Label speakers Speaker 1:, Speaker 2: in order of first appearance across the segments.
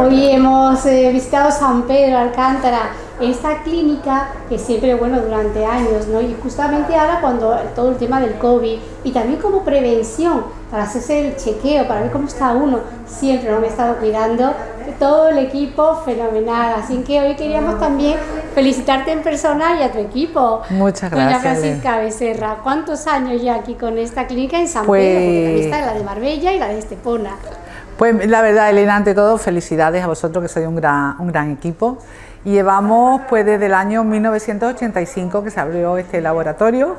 Speaker 1: Hoy hemos eh, visitado San Pedro Alcántara, esta clínica que siempre, bueno, durante años, ¿no? Y justamente ahora cuando todo el tema del COVID y también como prevención, para hacerse el chequeo, para ver cómo está uno, siempre nos han estado cuidando, todo el equipo fenomenal, así que hoy queríamos también felicitarte en persona y a tu equipo.
Speaker 2: Muchas gracias.
Speaker 1: Doña Francisca Becerra, ¿cuántos años ya aquí con esta clínica en San Pedro? Porque también está la de Marbella y la de Estepona.
Speaker 2: Pues la verdad, Elena, ante todo, felicidades a vosotros que sois un gran, un gran equipo. llevamos pues desde el año 1985 que se abrió este laboratorio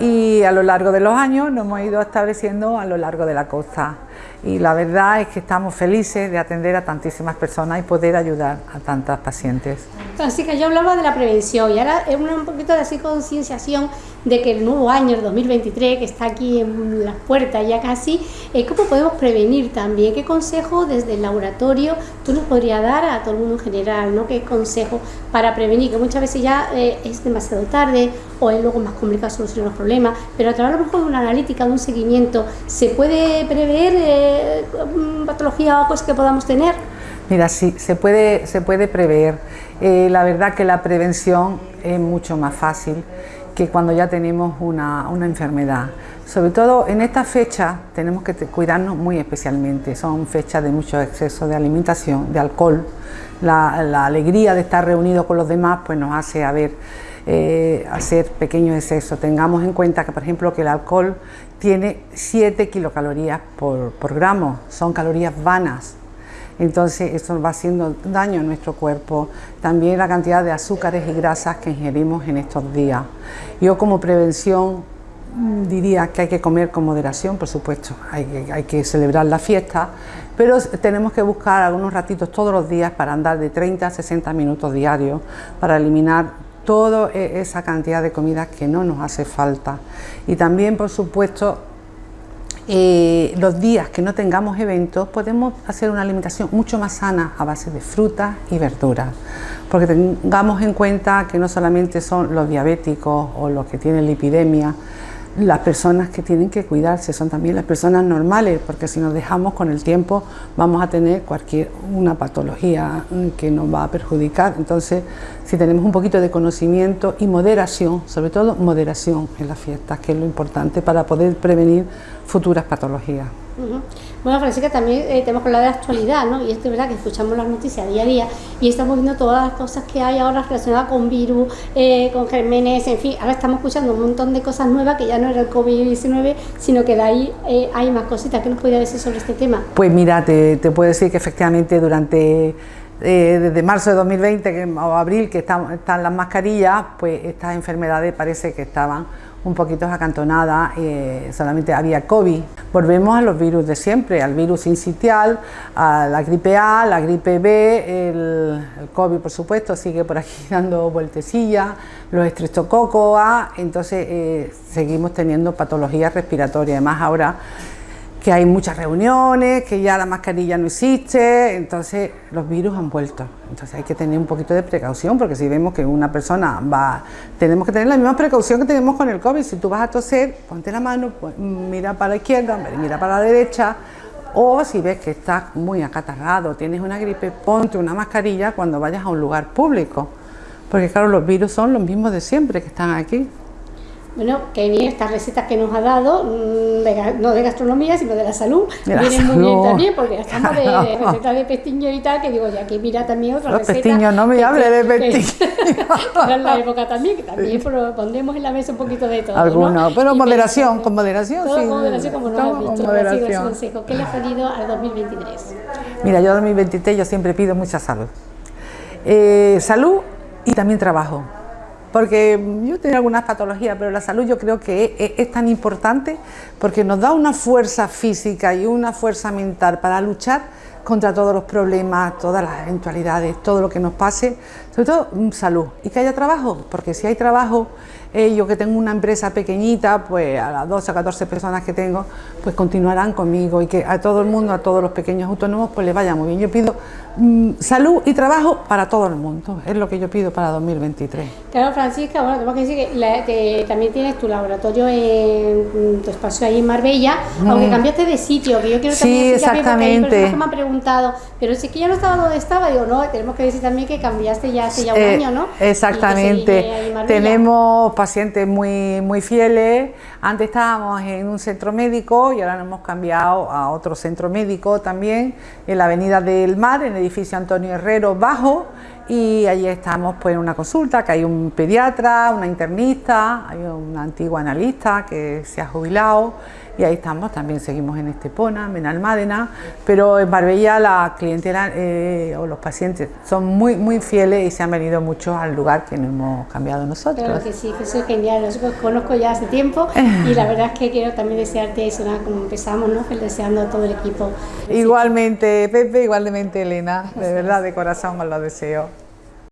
Speaker 2: y a lo largo de los años nos hemos ido estableciendo a lo largo de la costa y la verdad es que estamos felices de atender a tantísimas personas y poder ayudar a tantas pacientes.
Speaker 1: Así que yo hablaba de la prevención y ahora es un poquito de así concienciación de que el nuevo año, el 2023, que está aquí en las puertas ya casi, eh, ¿cómo podemos prevenir también? ¿Qué consejo desde el laboratorio tú nos podrías dar a todo el mundo en general? ¿no? ¿Qué consejo para prevenir? Que muchas veces ya eh, es demasiado tarde o es luego más complicado solucionar los problemas, pero a través a lo mejor de una analítica, de un seguimiento, ¿se puede prever eh, patología o cosas que podamos tener?
Speaker 2: Mira, sí, se puede, se puede prever. Eh, la verdad que la prevención es mucho más fácil que cuando ya tenemos una, enfermedad. Sobre todo en esta fecha tenemos que cuidarnos muy especialmente. Son fechas de mucho exceso de alimentación, de alcohol. La, alegría de estar reunidos con los demás pues nos hace eh, hacer pequeños excesos. Tengamos en cuenta que, por ejemplo, que el alcohol tiene 7 kilocalorías por, por gramo. Son calorías vanas entonces eso va haciendo daño a nuestro cuerpo. También la cantidad de azúcares y grasas que ingerimos en estos días. Yo como prevención mm, diría que hay que comer con moderación, por supuesto, hay, que celebrar la fiesta, pero tenemos que buscar algunos ratitos todos los días para andar de 30 a 60 minutos diarios para eliminar toda e, esa cantidad de comida que no nos hace falta. Y también, por supuesto, eh, los días que no tengamos eventos podemos hacer una alimentación mucho más sana a base de frutas y verduras porque tengamos en cuenta que no solamente son los diabéticos o los que tienen lipidemia las personas que tienen que cuidarse son también las personas normales, porque si nos dejamos con el tiempo vamos a tener cualquier una patología que nos va a perjudicar. Entonces, si tenemos un poquito de conocimiento y moderación, sobre todo moderación en las fiestas, que es lo importante para poder prevenir futuras patologías.
Speaker 1: Bueno, Francisca, también eh, tenemos que hablar de la actualidad, ¿no? Y esto es verdad que escuchamos las noticias día a día y estamos viendo todas las cosas que hay ahora relacionadas con virus, eh, con gérmenes, en fin, ahora estamos escuchando un montón de cosas nuevas que ya no era el COVID-19, sino que de ahí eh, hay más cositas. ¿Qué nos podría decir sobre este tema?
Speaker 2: Pues mira, te, te puedo decir que efectivamente durante desde marzo de 2020 que, o abril que están, las mascarillas, pues estas enfermedades parece que estaban un poquito acantonada, eh, solamente había COVID. Volvemos a los virus de siempre, al virus incitial, a la gripe A, la gripe B, el, COVID por supuesto sigue por aquí dando vueltecillas, los estreptococos A, entonces eh, seguimos teniendo patologías respiratorias, además ahora que hay muchas reuniones, que ya la mascarilla no existe, entonces los virus han vuelto. Entonces hay que tener un poquito de precaución, porque si vemos que una persona va, tenemos que tener la misma precaución que tenemos con el COVID. Si tú vas a toser, ponte la mano, pues, mira para la izquierda, mira para la derecha, o si ves que estás muy acatarrado, tienes una gripe, ponte una mascarilla cuando vayas a un lugar público. Porque claro, los virus son los mismos de siempre que están aquí.
Speaker 1: Bueno, que bien estas recetas que nos ha dado, mm, no de gastronomía, sino de la salud, vienen muy bien también, porque estamos de recetas de pestiño y tal, que digo, ya que mira también otra
Speaker 2: Los pestiños, no me hable de pestiños.
Speaker 1: en la época también, que también pondremos en la mesa un poquito de todo.
Speaker 2: Algunos, pero moderación, con moderación,
Speaker 1: todo sí. con moderación, como nos has dicho. Moderación. consejo. ¿Qué le ha salido al 2023?
Speaker 2: Mira, yo al 2023 yo siempre pido mucha salud. Eh, salud y también trabajo porque yo tengo algunas patologías, pero la salud yo creo que es, tan importante porque nos da una fuerza física y una fuerza mental para luchar contra todos los problemas, todas las eventualidades, todo lo que nos pase, sobre todo mm, salud y que haya trabajo, porque si hay trabajo eh, yo que tengo una empresa pequeñita, pues a las 12 o 14 personas que tengo, pues continuarán conmigo y que a todo el mundo, a todos los pequeños autónomos, pues les vaya muy bien. Yo pido mm, salud y trabajo para todo el mundo, es lo que yo pido para 2023.
Speaker 1: Claro, Francisca, bueno, tengo que decir que, también tienes tu laboratorio en tu espacio ahí en Marbella, aunque cambiaste de sitio, que yo quiero también
Speaker 2: sí, exactamente.
Speaker 1: hay que me han preguntado, pero si que ya no estaba donde estaba, digo, no, tenemos que decir también que cambiaste ya hace ya un eh, año, ¿no?
Speaker 2: Exactamente. Tenemos pacientes muy, muy fieles. Antes estábamos en un centro médico y ahora nos hemos cambiado a otro centro médico también, en la Avenida del Mar, en el edificio Antonio Herrero Bajo. Y allí estamos pues, en una consulta, que hay un pediatra, una internista, hay una antigua analista que se ha jubilado y ahí estamos, también seguimos en Estepona, en Almádena, pero en Marbella la clientela eh, o los pacientes son muy, muy fieles y se han venido mucho al lugar que nos hemos cambiado nosotros.
Speaker 1: Claro que sí, que eso es genial, nosotros conozco ya hace tiempo y la verdad es que quiero también desearte eso, como empezamos, ¿no? deseando a todo el equipo.
Speaker 2: Igualmente, Pepe, igualmente Elena, de verdad, de corazón os lo deseo.